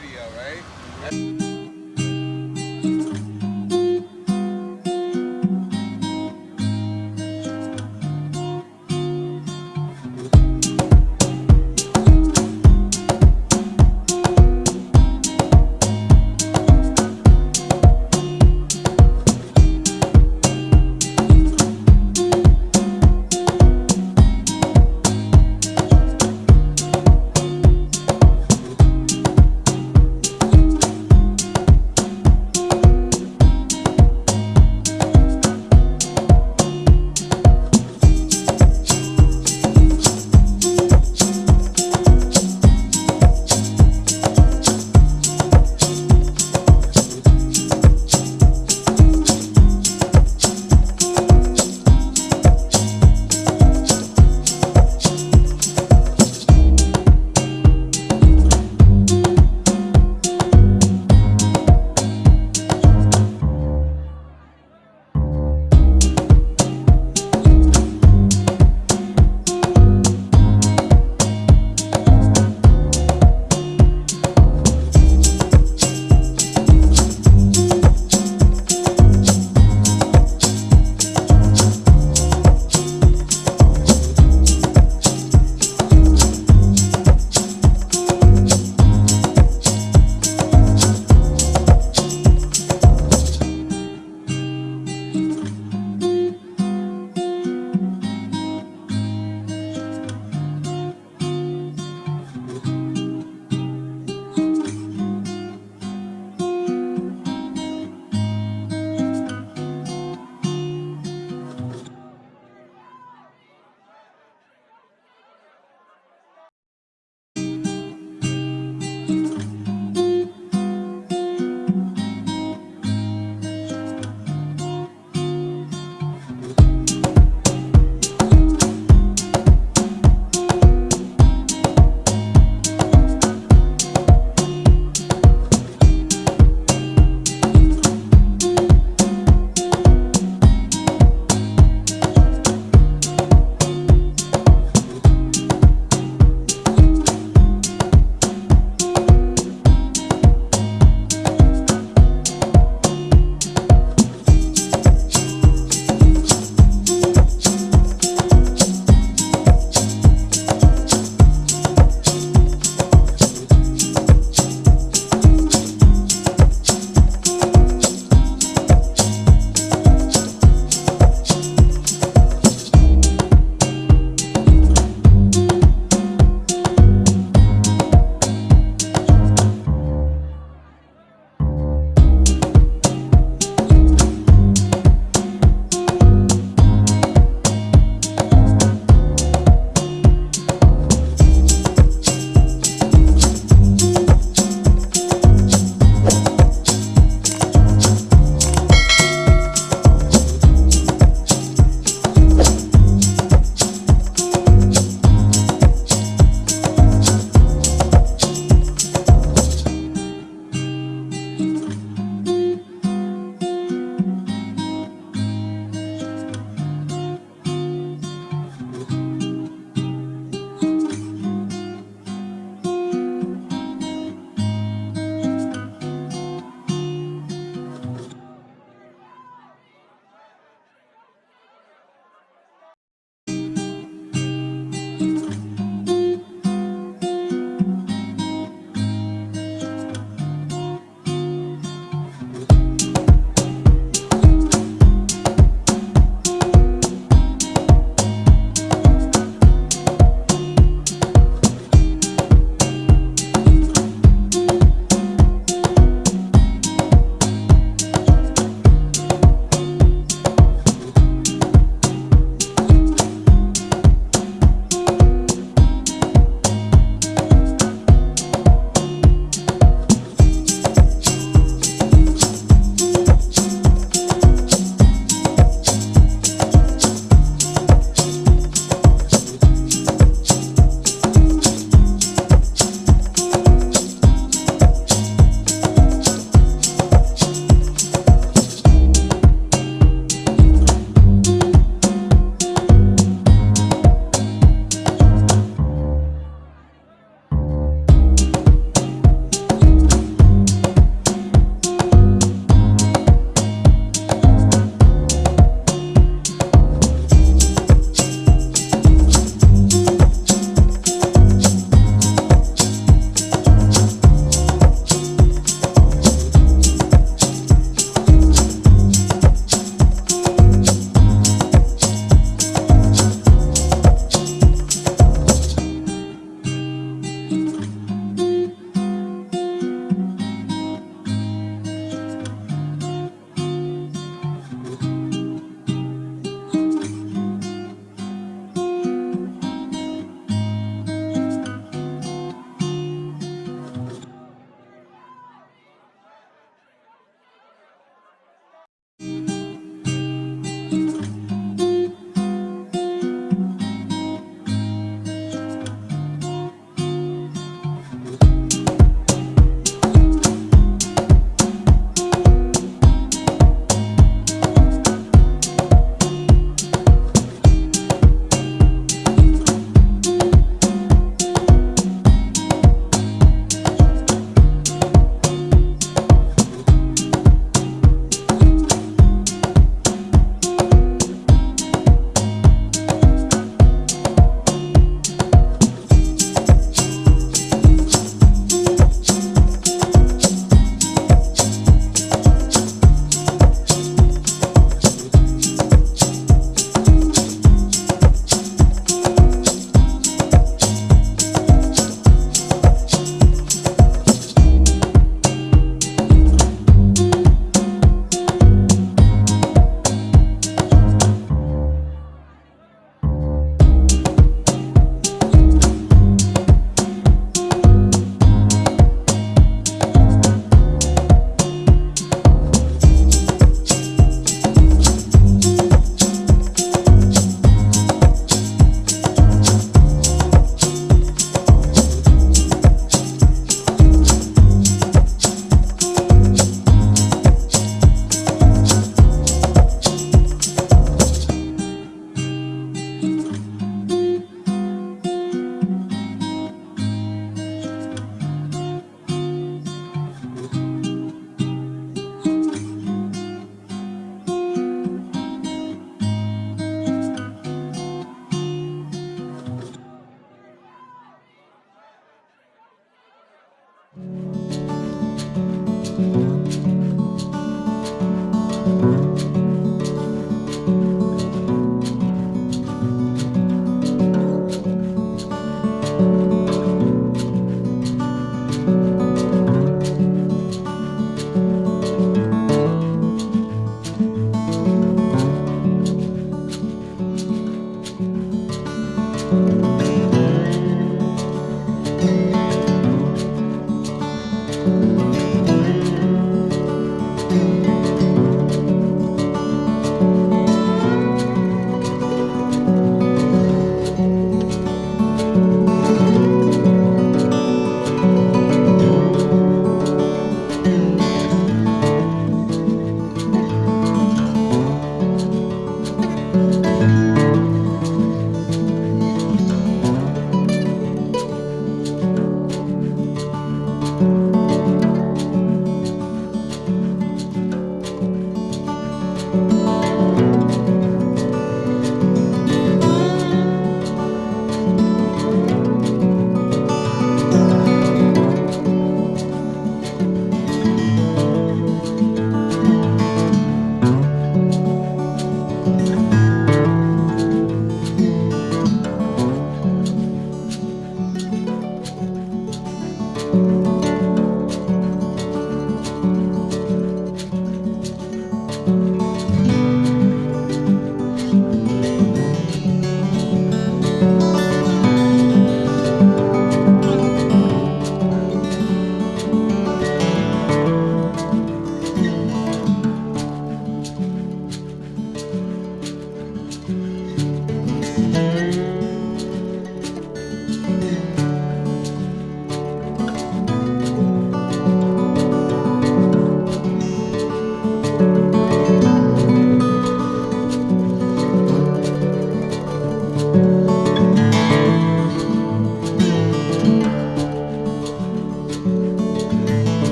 video, right? Mm-hmm.